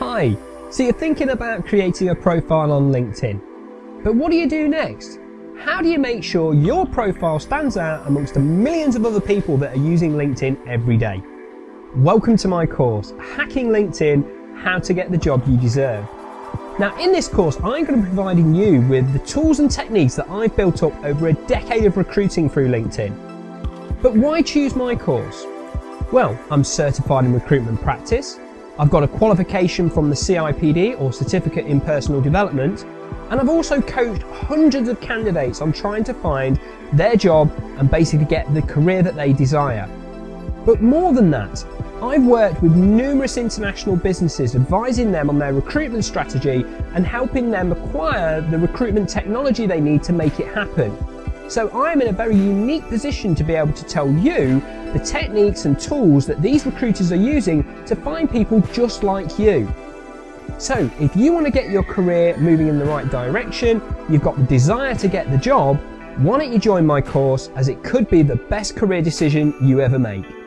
Hi, so you're thinking about creating a profile on LinkedIn. But what do you do next? How do you make sure your profile stands out amongst the millions of other people that are using LinkedIn every day? Welcome to my course, Hacking LinkedIn, How to Get the Job You Deserve. Now in this course, I'm going to be providing you with the tools and techniques that I've built up over a decade of recruiting through LinkedIn. But why choose my course? Well, I'm certified in recruitment practice, I've got a qualification from the CIPD or Certificate in Personal Development, and I've also coached hundreds of candidates on trying to find their job and basically get the career that they desire. But more than that, I've worked with numerous international businesses advising them on their recruitment strategy and helping them acquire the recruitment technology they need to make it happen. So I'm in a very unique position to be able to tell you the techniques and tools that these recruiters are using to find people just like you. So if you want to get your career moving in the right direction, you've got the desire to get the job, why don't you join my course as it could be the best career decision you ever make.